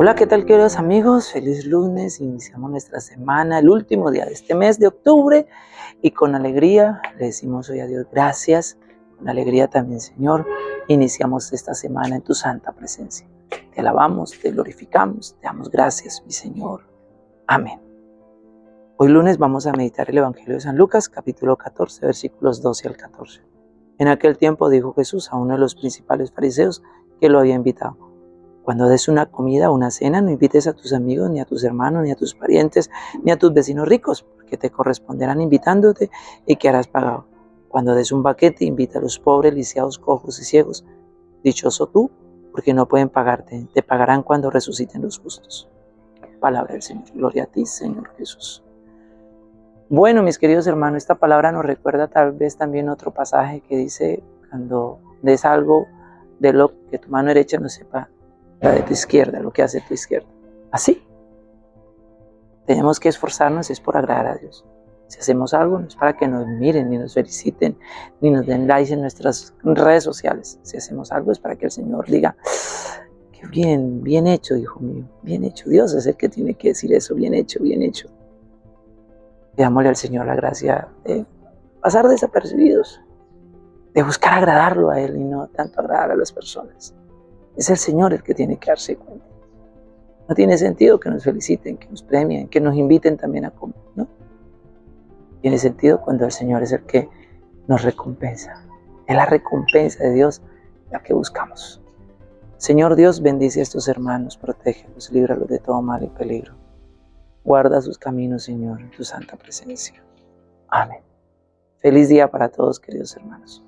Hola, ¿qué tal queridos amigos? Feliz lunes, iniciamos nuestra semana, el último día de este mes de octubre y con alegría le decimos hoy a Dios gracias, con alegría también Señor, iniciamos esta semana en tu santa presencia. Te alabamos, te glorificamos, te damos gracias mi Señor. Amén. Hoy lunes vamos a meditar el Evangelio de San Lucas, capítulo 14, versículos 12 al 14. En aquel tiempo dijo Jesús a uno de los principales fariseos que lo había invitado cuando des una comida o una cena, no invites a tus amigos, ni a tus hermanos, ni a tus parientes, ni a tus vecinos ricos, porque te corresponderán invitándote y que harás pagado. Cuando des un baquete, invita a los pobres, lisiados, cojos y ciegos. Dichoso tú, porque no pueden pagarte, te pagarán cuando resuciten los justos. Palabra del Señor. Gloria a ti, Señor Jesús. Bueno, mis queridos hermanos, esta palabra nos recuerda tal vez también otro pasaje que dice, cuando des algo de lo que tu mano derecha no sepa, la de tu izquierda, lo que hace tu izquierda. Así. Tenemos que esforzarnos, es por agradar a Dios. Si hacemos algo, no es para que nos miren, ni nos feliciten, ni nos den likes en nuestras redes sociales. Si hacemos algo, es para que el Señor diga, qué bien, bien hecho, hijo mío, bien hecho. Dios es el que tiene que decir eso, bien hecho, bien hecho. Pidámosle al Señor la gracia de pasar desapercibidos, de buscar agradarlo a Él y no tanto agradar a las personas. Es el Señor el que tiene que darse cuenta. No tiene sentido que nos feliciten, que nos premien, que nos inviten también a comer, ¿no? Tiene sentido cuando el Señor es el que nos recompensa. Es la recompensa de Dios la que buscamos. Señor Dios, bendice a estos hermanos, protégelos, líbralos de todo mal y peligro. Guarda sus caminos, Señor, en tu santa presencia. Amén. Feliz día para todos, queridos hermanos.